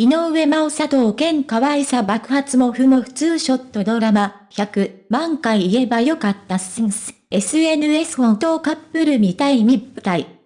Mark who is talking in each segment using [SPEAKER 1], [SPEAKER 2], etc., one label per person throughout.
[SPEAKER 1] 井上真央佐藤健可愛さ爆発もふも普通ショットドラマ、100万回言えばよかったっすんす。SNS 本当カップルみたい密体。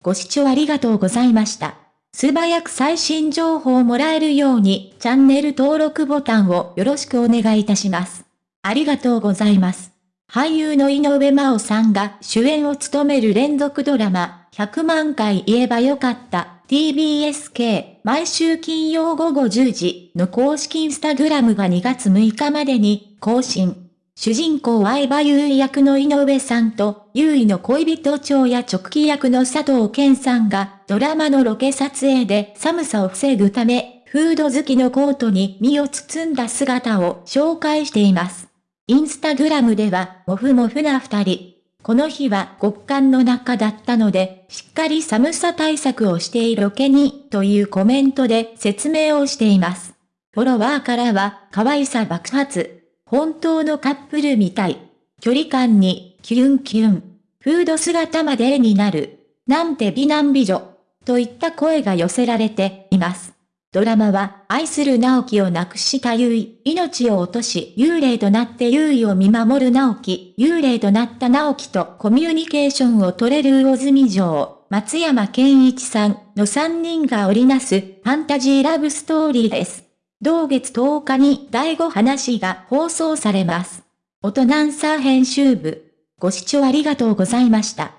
[SPEAKER 1] ご視聴ありがとうございました。素早く最新情報をもらえるように、チャンネル登録ボタンをよろしくお願いいたします。ありがとうございます。俳優の井上真央さんが主演を務める連続ドラマ、100万回言えばよかった TBSK 毎週金曜午後10時の公式インスタグラムが2月6日までに更新。主人公相葉優衣役の井上さんと、優衣の恋人長や直帰役の佐藤健さんが、ドラマのロケ撮影で寒さを防ぐため、フード好きのコートに身を包んだ姿を紹介しています。インスタグラムでは、もふもふな二人、この日は極寒の中だったので、しっかり寒さ対策をしているロケに、というコメントで説明をしています。フォロワーからは、可愛さ爆発。本当のカップルみたい。距離感に、キュンキュン。フード姿まで絵になる。なんて美男美女。といった声が寄せられています。ドラマは、愛する直樹を亡くした優衣、命を落とし、幽霊となって優衣を見守る直樹、幽霊となった直樹とコミュニケーションを取れる魚住城、松山健一さんの3人が織りなす、ファンタジーラブストーリーです。同月10日に第5話が放送されます。大人さ編集部。ご視聴ありがとうございました。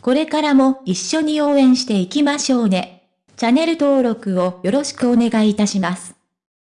[SPEAKER 1] これからも一緒に応援していきましょうね。チャンネル登録をよろしくお願いいたします。